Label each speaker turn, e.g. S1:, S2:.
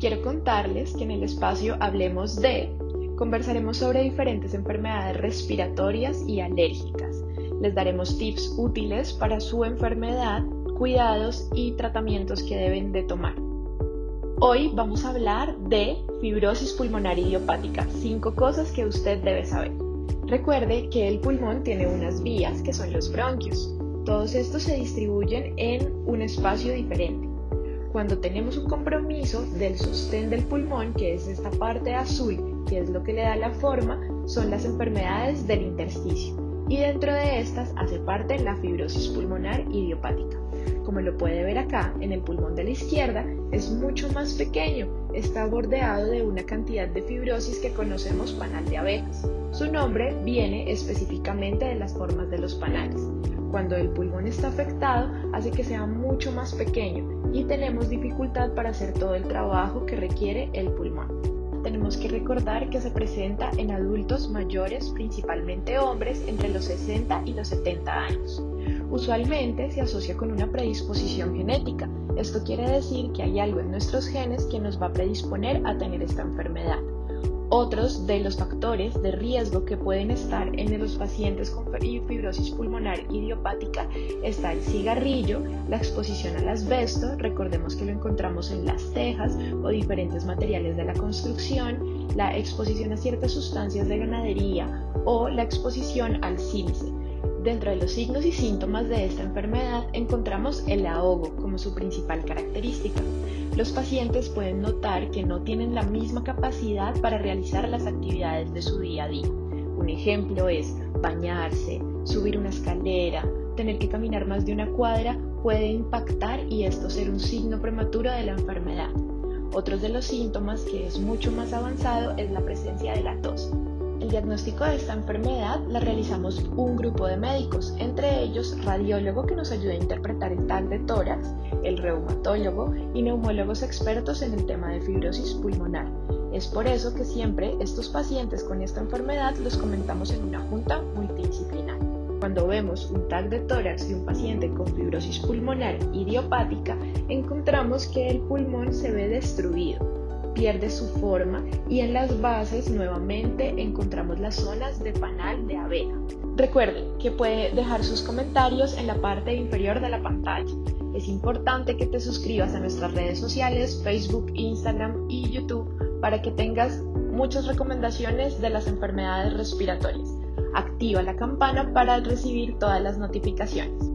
S1: quiero contarles que en el espacio Hablemos de conversaremos sobre diferentes enfermedades respiratorias y alérgicas. Les daremos tips útiles para su enfermedad, cuidados y tratamientos que deben de tomar. Hoy vamos a hablar de fibrosis pulmonar idiopática, cinco cosas que usted debe saber. Recuerde que el pulmón tiene unas vías que son los bronquios. Todos estos se distribuyen en un espacio diferente. Cuando tenemos un compromiso del sostén del pulmón, que es esta parte azul, que es lo que le da la forma, son las enfermedades del intersticio. Y dentro de estas hace parte la fibrosis pulmonar idiopática. Como lo puede ver acá, en el pulmón de la izquierda es mucho más pequeño, está bordeado de una cantidad de fibrosis que conocemos panal de abejas. Su nombre viene específicamente de las formas de los panales. Cuando el pulmón está afectado, hace que sea mucho más pequeño y tenemos dificultad para hacer todo el trabajo que requiere el pulmón tenemos que recordar que se presenta en adultos mayores, principalmente hombres, entre los 60 y los 70 años. Usualmente se asocia con una predisposición genética. Esto quiere decir que hay algo en nuestros genes que nos va a predisponer a tener esta enfermedad. Otros de los factores de riesgo que pueden estar en los pacientes con fibrosis pulmonar idiopática está el cigarrillo, la exposición al asbesto, recordemos que lo encontramos en las cejas o diferentes materiales de la construcción, la exposición a ciertas sustancias de ganadería o la exposición al sílice. Dentro de los signos y síntomas de esta enfermedad encontramos el ahogo como su principal característica. Los pacientes pueden notar que no tienen la misma capacidad para realizar las actividades de su día a día. Un ejemplo es bañarse, subir una escalera, tener que caminar más de una cuadra puede impactar y esto ser un signo prematuro de la enfermedad. Otros de los síntomas que es mucho más avanzado es la presencia de la tos. El diagnóstico de esta enfermedad la realizamos un grupo de médicos, entre ellos radiólogo que nos ayuda a interpretar el TAC de tórax, el reumatólogo y neumólogos expertos en el tema de fibrosis pulmonar. Es por eso que siempre estos pacientes con esta enfermedad los comentamos en una junta multidisciplinar. Cuando vemos un TAC de tórax de un paciente con fibrosis pulmonar idiopática, encontramos que el pulmón se ve destruido pierde su forma y en las bases nuevamente encontramos las zonas de panal de abeja. Recuerde que puede dejar sus comentarios en la parte inferior de la pantalla. Es importante que te suscribas a nuestras redes sociales, Facebook, Instagram y YouTube para que tengas muchas recomendaciones de las enfermedades respiratorias. Activa la campana para recibir todas las notificaciones.